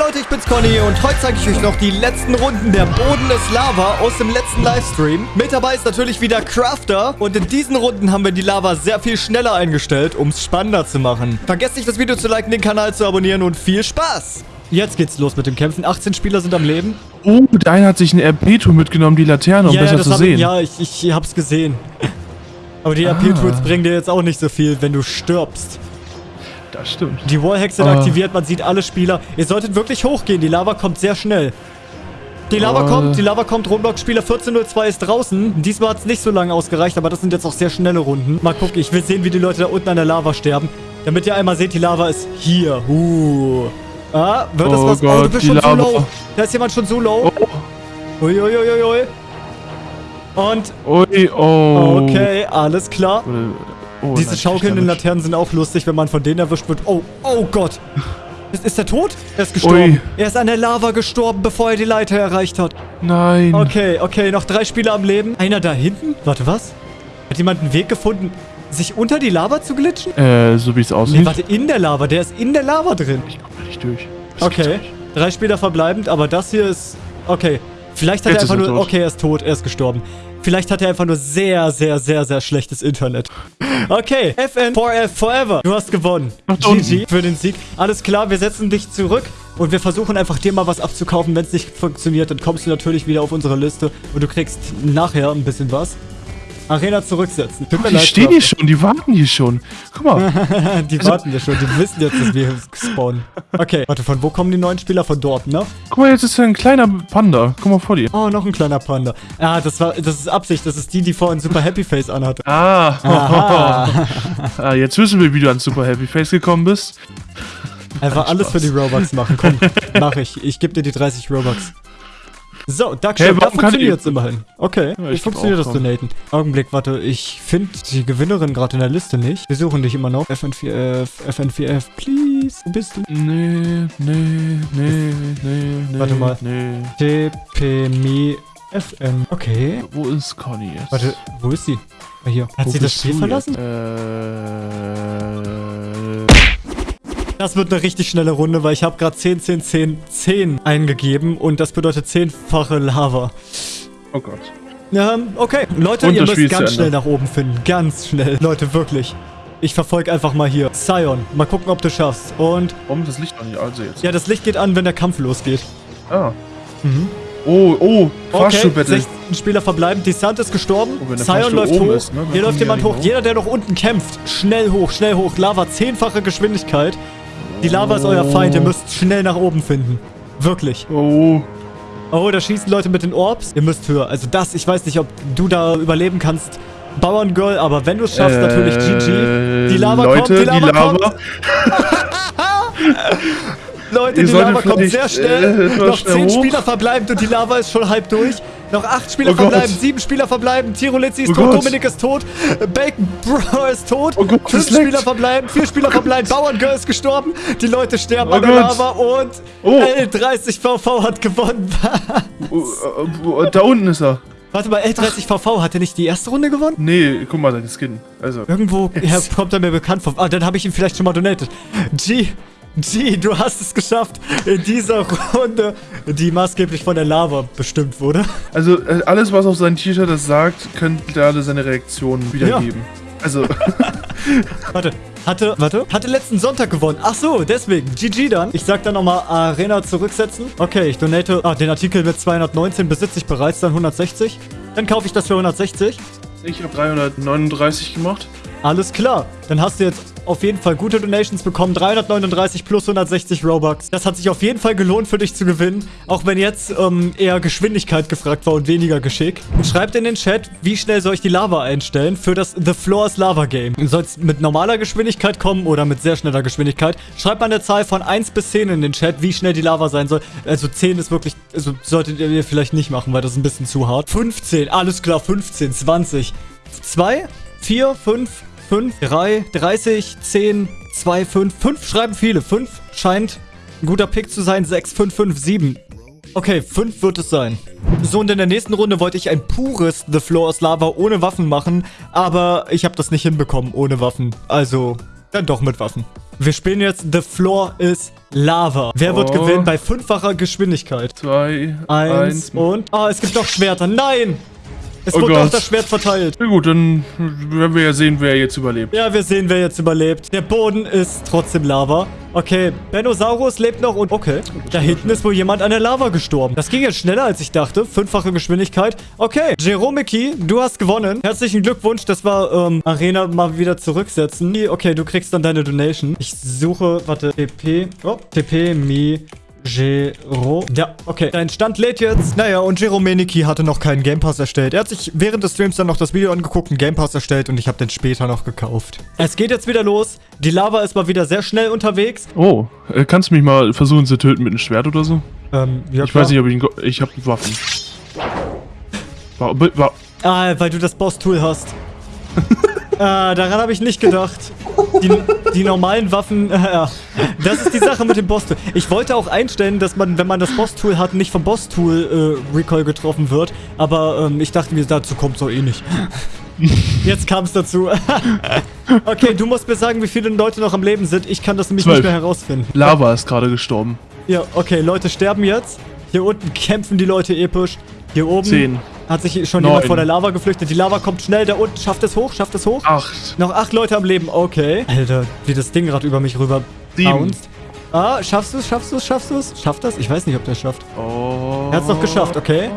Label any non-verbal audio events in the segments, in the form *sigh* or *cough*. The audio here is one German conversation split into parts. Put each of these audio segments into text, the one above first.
Leute, ich bin's Conny und heute zeige ich euch noch die letzten Runden der Boden ist Lava aus dem letzten Livestream. Mit dabei ist natürlich wieder Crafter und in diesen Runden haben wir die Lava sehr viel schneller eingestellt, um es spannender zu machen. Vergesst nicht, das Video zu liken, den Kanal zu abonnieren und viel Spaß! Jetzt geht's los mit dem Kämpfen. 18 Spieler sind am Leben. Oh, der eine hat sich ein RP-Tool mitgenommen, die Laterne, um ja, besser das zu sehen. Ich, ja, ich, ich hab's gesehen. Aber die Ah. RP-Tools bringen dir jetzt auch nicht so viel, wenn du stirbst. Das stimmt. Die Wallhacks sind Ah. aktiviert, man sieht alle Spieler. Ihr solltet wirklich hochgehen, die Lava kommt sehr schnell. Die Lava Ah. kommt, die Lava kommt, Roblox-Spieler 1402 ist draußen. Diesmal hat es nicht so lange ausgereicht, aber das sind jetzt auch sehr schnelle Runden. Mal gucken, ich will sehen, wie die Leute da unten an der Lava sterben. Damit ihr einmal seht, die Lava ist hier. Uh. Ah, wird das Oh was? oh, du Gott, bist die schon so Lava. low. Da ist jemand schon so low. Oh, Uiuiuiui. Und, ui, oh. okay, alles klar. Oh, Diese schaukelnden. Laternen sind auch lustig, wenn man von denen erwischt wird. Oh, oh Gott. Ist, ist er tot? Er ist gestorben. Ui. Er ist an der Lava gestorben, bevor er die Leiter erreicht hat. Nein. Okay, okay, noch drei Spieler am Leben. Einer da hinten? Warte, was? Hat jemand einen Weg gefunden, sich unter die Lava zu glitschen? Äh, so wie es Nee, aussieht. warte, in der Lava. Der ist in der Lava drin. Ich komm da nicht durch. Das Okay, nicht. drei Spieler verbleibend, aber das hier ist... Okay, vielleicht hat Jetzt er einfach er nur... tot. Okay, er ist tot, er ist gestorben. Vielleicht hat er einfach nur sehr, sehr, sehr, sehr schlechtes Internet. Okay, FN 4F Forever. Du hast gewonnen. GG für den Sieg. Alles klar, wir setzen dich zurück und wir versuchen einfach dir mal was abzukaufen. Wenn es nicht funktioniert, dann kommst du natürlich wieder auf unsere Liste und du kriegst nachher ein bisschen was. Arena zurücksetzen. Tut mir Die stehen hier schon, die warten hier schon. Guck mal. *laughs* Die warten ja schon, die wissen jetzt, dass wir *laughs* spawnen. Okay, warte, von wo kommen die neuen Spieler? Von dort, ne? Guck mal, jetzt ist da ein kleiner Panda. Guck mal vor dir. Oh, noch ein kleiner Panda. Ah, das war, das ist Absicht. Das ist die, die vorhin Super Happy Face anhatte. Ah. *laughs* Ah, jetzt wissen wir, wie du an Super Happy Face gekommen bist. Einfach alles für die Robux machen. Komm, mach ich. Ich gebe dir die 30 Robux. So, Duckshot, Hey, da funktioniert's ich- immerhin. Okay, Ja, ich funktioniert das. Donaten? Augenblick, warte, ich finde die Gewinnerin gerade in der Liste nicht. Wir suchen dich immer noch. FN4F, FN4F, please. Wo bist du? Nee, nee, nee, nee, nee. Warte mal. Nee. TPMI FN. Okay. Wo ist Conny jetzt? Warte, wo ist sie? Ah, hier. Hat Wo sie das Spiel verlassen? Äh. Das wird eine richtig schnelle Runde, weil ich habe gerade 10, 10, 10, 10 eingegeben und das bedeutet zehnfache Lava. Oh Gott. Ähm, okay. Leute, Und ihr müsst ganz schnell nach oben finden. Ganz schnell. Leute, wirklich. Ich verfolge einfach mal hier. Sion, mal gucken, ob du schaffst. Und Warum das Licht noch nicht also jetzt? ja, das Licht geht an, wenn der Kampf losgeht. Ah. Mhm. Oh, oh, Okay, Fahrstuhlbattle. 16 Spieler verbleiben. Die Sand ist gestorben. Oh, Sion läuft hoch. ist, ne, Hier läuft jemand hoch. Jeder, der noch unten kämpft, schnell hoch, schnell hoch. Lava, zehnfache Geschwindigkeit. Die Lava ist euer Feind. Ihr müsst schnell nach oben finden. Wirklich. Oh. Oh, da schießen Leute mit den Orbs. Ihr müsst höher. Also das, ich weiß nicht, ob du da überleben kannst. Bauerngirl, aber wenn du es schaffst, natürlich GG. Die Lava Äh, Leute, kommt, die Lava, die Lava kommt. *laughs* *laughs* Leute, Ihr die Lava kommt sehr äh, schnell. etwas Noch schnell 10 hoch. Spieler verbleibend und die Lava ist schon halb durch. Noch 8 Spieler Oh verbleiben, 7 Spieler verbleiben. Tirolizzi ist Oh tot, Gott. Dominik ist tot, Bacon Bro ist tot. Oh Gott, 5 das leckt. Spieler verbleiben, 4 Spieler verbleiben. Bauerngirl ist gestorben. Die Leute sterben Oh an der. Lava und Oh. L30VV hat gewonnen. Oh, äh, oh, da unten ist er. Warte mal, L30VV, hat er nicht die erste Runde gewonnen? Nee, guck mal, sein Skin. Also. Irgendwo kommt er mir bekannt vor. Ah, dann habe ich ihn vielleicht schon mal donated. G, G, du hast es geschafft in dieser Runde, die maßgeblich von der Lava bestimmt wurde. Also, äh, alles, was auf seinem T-Shirt das sagt, könnte alle seine Reaktionen wiedergeben. Also, *laughs* Warte, hatte, warte, hatte letzten Sonntag gewonnen. Ach so, deswegen. GG dann. Ich sag dann nochmal Arena zurücksetzen. Okay, ich donate, ah, den Artikel mit 219 besitze ich bereits, dann 160. Dann kaufe ich das für 160. ich habe 339 gemacht. Alles klar. Dann hast du jetzt auf jeden Fall gute Donations bekommen. 339 plus 160 Robux. Das hat sich auf jeden Fall gelohnt für dich zu gewinnen. Auch wenn jetzt ähm, eher Geschwindigkeit gefragt war und weniger Geschick. Und schreibt in den Chat, wie schnell soll ich die Lava einstellen für das The Floors Lava Game. Soll es mit normaler Geschwindigkeit kommen oder mit sehr schneller Geschwindigkeit? Schreibt mal eine Zahl von 1 bis 10 in den Chat, wie schnell die Lava sein soll. Also 10 ist wirklich, also solltet ihr vielleicht nicht machen, weil das ist ein bisschen zu hart. 15, alles klar, 15, 20, 2, 4, 5, 5, 3, 30, 10, 2, 5. 5 schreiben viele. 5 scheint ein guter Pick zu sein. 6, 5, 5, 7. Okay, 5 wird es sein. So, und in der nächsten Runde wollte ich ein pures The Floor aus Lava ohne Waffen machen, aber ich habe das nicht hinbekommen ohne Waffen. Also, dann doch mit Waffen. Wir spielen jetzt The Floor is Lava. Wer wird Oh. gewinnen bei fünffacher Geschwindigkeit? Zwei, Eins, eins. und... Ah, es gibt noch Schwerter. Nein! Es Oh wurde auch Gott. das Schwert verteilt. Na gut, dann werden wir ja sehen, wer jetzt überlebt. Ja, wir sehen, wer jetzt überlebt. Der Boden ist trotzdem Lava. Okay, Benosaurus lebt noch und... Okay, da hinten ist wohl jemand an der Lava gestorben. Das ging jetzt schneller, als ich dachte. Fünffache Geschwindigkeit. Okay, Jeromiki, du hast gewonnen. Herzlichen Glückwunsch. Das war, ähm, Arena mal wieder zurücksetzen. Okay, du kriegst dann deine Donation. Ich suche, warte, TP, oh, TP, Mi... Gero. Ja, okay. Dein Stand lädt jetzt. Naja, und Jeromeniki hatte noch keinen Game Pass erstellt. Er hat sich während des Streams dann noch das Video angeguckt, einen Game Pass erstellt und ich habe den später noch gekauft. Es geht jetzt wieder los. Die Lava ist mal wieder sehr schnell unterwegs. Oh, äh, kannst du mich mal versuchen zu töten mit einem Schwert oder so? Ähm, ja, Ich weiß nicht, ob ich ihn... go- Ich habe Waffen. Wa wa Ah, weil du das Boss-Tool hast. ah, *laughs* daran habe ich nicht gedacht. Die, die normalen Waffen, *laughs* äh. Das ist die Sache mit dem Boss-Tool. Ich wollte auch einstellen, dass man, wenn man das Boss-Tool hat, nicht vom Boss-Tool äh, Recoil getroffen wird. Aber ähm, ich dachte mir, dazu kommt es doch eh nicht. Jetzt kam es dazu. *laughs* okay, du musst mir sagen, wie viele Leute noch am Leben sind. Ich kann das nämlich Zwölf. nicht mehr herausfinden. Lava ist gerade gestorben. Ja, okay, Leute sterben jetzt. Hier unten kämpfen die Leute episch. Hier oben Zehn. hat sich schon Neun. jemand vor der Lava geflüchtet. Die Lava kommt schnell da unten. Schafft es hoch? Schafft es hoch? Acht. Noch acht Leute am Leben. Okay. Alter, wie das Ding gerade über mich rüber. Bounced. Ah, schaffst du es? Schaffst du es? Schaffst du es? Schafft das? Ich weiß nicht, ob der es schafft. Oh. Er hat es noch geschafft, okay.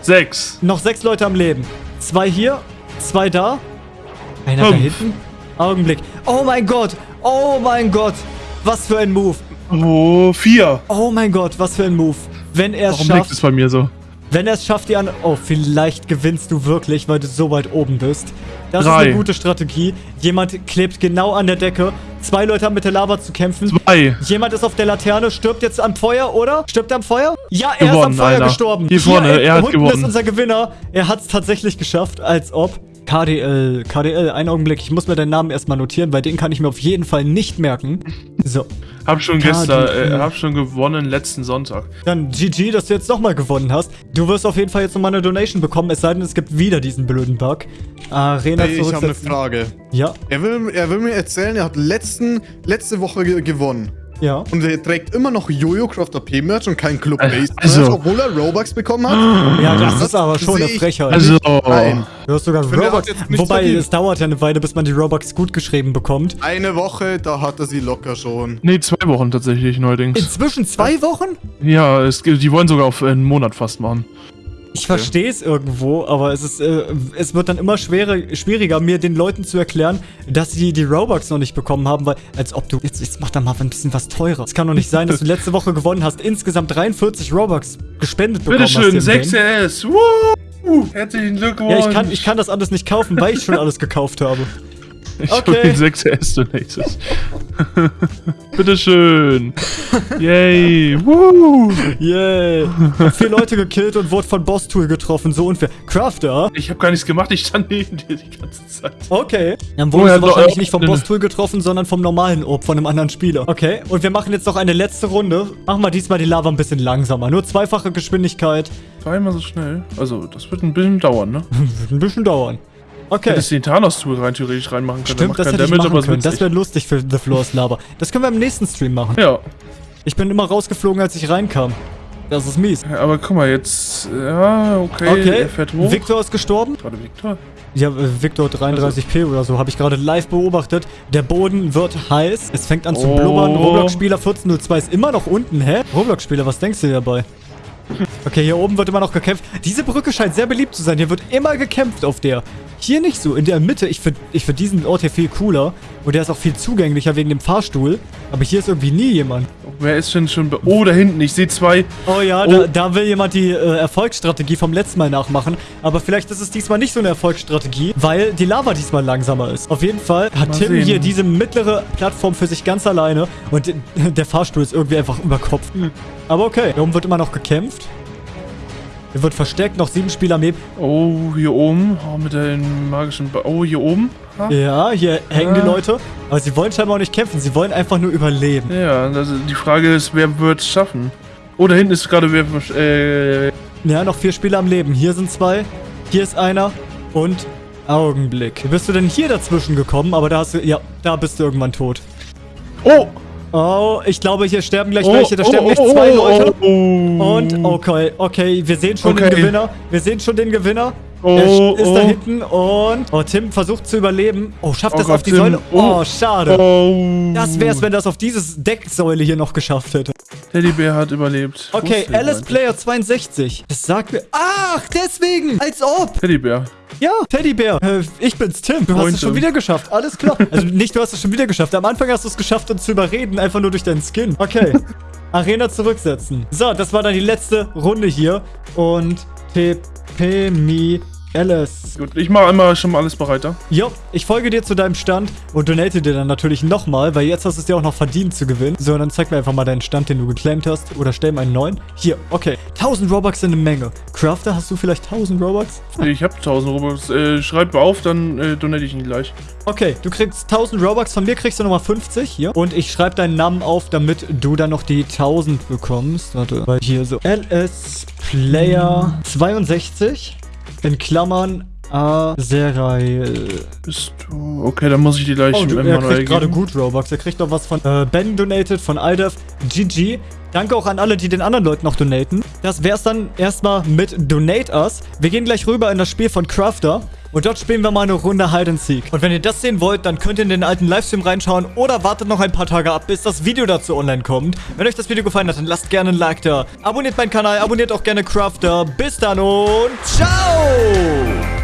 Sechs. Noch sechs Leute am Leben. Zwei hier, zwei da. Einer da Fünf. hinten. Augenblick. Oh mein Gott. Oh mein Gott. Was für ein Move. Oh, vier. Oh mein Gott, was für ein Move. Wenn er es Warum liegt schafft, es bei mir so? Wenn er es schafft, die an... Oh, vielleicht gewinnst du wirklich, weil du so weit oben bist. Das ist Drei. eine gute Strategie. Jemand klebt genau an der Decke. Zwei Leute haben mit der Lava zu kämpfen. Zwei. Jemand ist auf der Laterne, stirbt jetzt am Feuer, oder? Stirbt er am Feuer? Ja, er ist am Gewonnen, Feuer Alter. gestorben. Hier vorne, er hat gewonnen. ist unser Gewinner. Er hat es tatsächlich geschafft, als ob. KDL, KDL, einen Augenblick. Ich muss mir deinen Namen erstmal notieren, weil den kann ich mir auf jeden Fall nicht merken. So, *laughs* Hab schon KDL. gestern, äh, hab schon gewonnen letzten Sonntag. dann GG, dass du jetzt nochmal gewonnen hast. Du wirst auf jeden Fall jetzt nochmal eine Donation bekommen, es sei denn, es gibt wieder diesen blöden Bug. Arena Hey, ich habe eine. Frage. Ja, Er will, er will mir erzählen, er hat letzten, letzte Woche ge gewonnen. Ja. Und er trägt immer noch Jojo Croft AP Merch und kein Club Base also- obwohl er Robux bekommen hat. *gasps* Ja, das das ist aber schon eine Frechheit. Also, Nein. du hast sogar Robux. Wobei, verdient. es dauert ja eine Weile, bis man die Robux gut geschrieben bekommt. Eine Woche, da hat er sie locker schon. nee, zwei Wochen tatsächlich neuerdings. Inzwischen zwei Wochen? Ja, es, die wollen sogar auf äh, einen Monat fast machen. Ich verstehe es irgendwo, aber es ist, äh, es wird dann immer schwerer, schwieriger, mir den Leuten zu erklären, dass sie die Robux noch nicht bekommen haben, weil, als ob du, jetzt, jetzt mach da mal ein bisschen was teurer. Es kann doch nicht sein, dass du *laughs* letzte Woche gewonnen hast, insgesamt 43 Robux gespendet bekommen hast. Bitteschön, im 6 Game. RS. Woo! Herzlichen Glückwunsch. Ja, ich kann, ich kann das alles nicht kaufen, weil ich schon alles gekauft habe. *laughs* Ich Okay. hab den 6 RS donated. Bitteschön. Yay. Woo! Yay. Hab vier Leute gekillt und wurde von Boss Tool getroffen, so unfair. Crafter? Ich habe gar nichts gemacht, ich stand neben dir die ganze Zeit. Okay. Dann Oh, wurdest ja, wahrscheinlich nicht vom ne, ne. Boss Tool getroffen, sondern vom normalen Orb, von einem anderen Spieler. Okay, und wir machen jetzt noch eine letzte Runde. Machen wir diesmal die Lava ein bisschen langsamer. Nur zweifache Geschwindigkeit. Zweimal so schnell. Also, das wird ein bisschen dauern, ne? Wird *laughs* ein bisschen dauern. Okay. Hättest den Thanos-Tool rein theoretisch reinmachen können. Stimmt, das hätte ich Damage, machen aber können. Das wäre lustig für The Floors Lava. Das können wir im nächsten Stream machen. Ja, Ich bin immer rausgeflogen, als ich reinkam. Das ist mies. aber guck mal, jetzt. Ja, okay. Okay, Er fährt hoch. Victor ist gestorben. Warte, Victor? Ja, äh, Victor 33p oder so, habe ich gerade live beobachtet. Der Boden wird heiß. Es fängt an zu Oh. blubbern. Roblox-Spieler 1402 ist immer noch unten, hä? Roblox-Spieler, was denkst du dir dabei? Okay, hier oben wird immer noch gekämpft. Diese Brücke scheint sehr beliebt zu sein. Hier wird immer gekämpft auf der. Hier nicht so. In der Mitte, ich finde ich find diesen Ort hier viel cooler. Und der ist auch viel zugänglicher wegen dem Fahrstuhl. Aber hier ist irgendwie nie jemand. Wer ist denn schon. Oh, da hinten, ich sehe zwei. Oh ja, Oh. Da, da will jemand die äh, Erfolgsstrategie vom letzten Mal nachmachen. Aber vielleicht ist es diesmal nicht so eine Erfolgsstrategie, weil die Lava diesmal langsamer ist. Auf jeden Fall hat Mal Tim sehen. hier diese mittlere Plattform für sich ganz alleine. Und *laughs* der Fahrstuhl ist irgendwie einfach überkopft. Aber okay, hier oben wird immer noch gekämpft. Hier wird verstärkt noch sieben Spieler am Leben. Oh, hier oben. Oh, mit den magischen. Ba oh, hier oben. Ha? Ja, hier hängen die Ah. Leute. Aber sie wollen scheinbar auch nicht kämpfen. Sie wollen einfach nur überleben. Ja, das, die Frage ist, wer wird es schaffen? Oh, da hinten ist gerade wer. Äh, Ja, noch vier Spieler am Leben. Hier sind zwei. Hier ist einer. Und Augenblick. Wie bist du denn hier dazwischen gekommen? Aber da hast du... Ja, da bist du irgendwann tot. Oh! Oh, ich glaube, hier sterben gleich oh, welche. Da oh, sterben oh, gleich zwei oh, Leute. Oh, Und, okay, okay, wir sehen schon den Okay. Gewinner. Wir sehen schon den Gewinner. Oh, er ist da oh. hinten und... Oh, Tim versucht zu überleben. Oh, schafft Oh das Gott, auf die Tim. Säule? Oh, Oh. schade. Oh. Das wär's, wenn das auf dieses Decksäule hier noch geschafft hätte. Teddybär hat überlebt. Okay, Alice? Player 62. Das sagt mir... Ach, deswegen! Als ob! Teddybär. Ja, Teddybär. Äh, ich bin's, Tim. Du hast Moin, es schon wieder geschafft. Alles klar. *laughs* Also nicht, du hast es schon wieder geschafft. Am Anfang hast du es geschafft, uns zu überreden, einfach nur durch deinen Skin. Okay. *laughs* Arena zurücksetzen. So, das war dann die letzte Runde hier. Und TP Me Alice. Gut, ich mache einmal schon mal alles bereit da. Jo, ich folge dir zu deinem Stand und donate dir dann natürlich nochmal, weil jetzt hast du es dir auch noch verdient zu gewinnen. So, dann zeig mir einfach mal deinen Stand, den du geclaimt hast. Oder stell mir einen neuen. Hier, okay. 1000 Robux sind eine Menge. Crafter, hast du vielleicht 1000 Robux? Ich habe 1000 Robux. Äh, schreib auf, dann äh, donate ich ihn gleich. Okay, du kriegst 1000 Robux, von mir kriegst du nochmal 50 hier. Und ich schreibe deinen Namen auf, damit du dann noch die 1000 bekommst. Warte, weil hier so LS Player 62 in Klammern Azerael. Bist du... Okay, dann muss ich die gleich Oh, du, er kriegt gerade gut Robux. Er kriegt noch was von äh, Ben donated, von Aldev, GG. Danke auch an alle, die den anderen Leuten noch donaten. Das wär's dann erstmal mit Donate Us. Wir gehen gleich rüber in das Spiel von Crafter. Und dort spielen wir mal eine Runde Hide and Seek. Und wenn ihr das sehen wollt, dann könnt ihr in den alten Livestream reinschauen oder wartet noch ein paar Tage ab, bis das Video dazu online kommt. Wenn euch das Video gefallen hat, dann lasst gerne ein Like da. Abonniert meinen Kanal, abonniert auch gerne Crafter. Bis dann und ciao!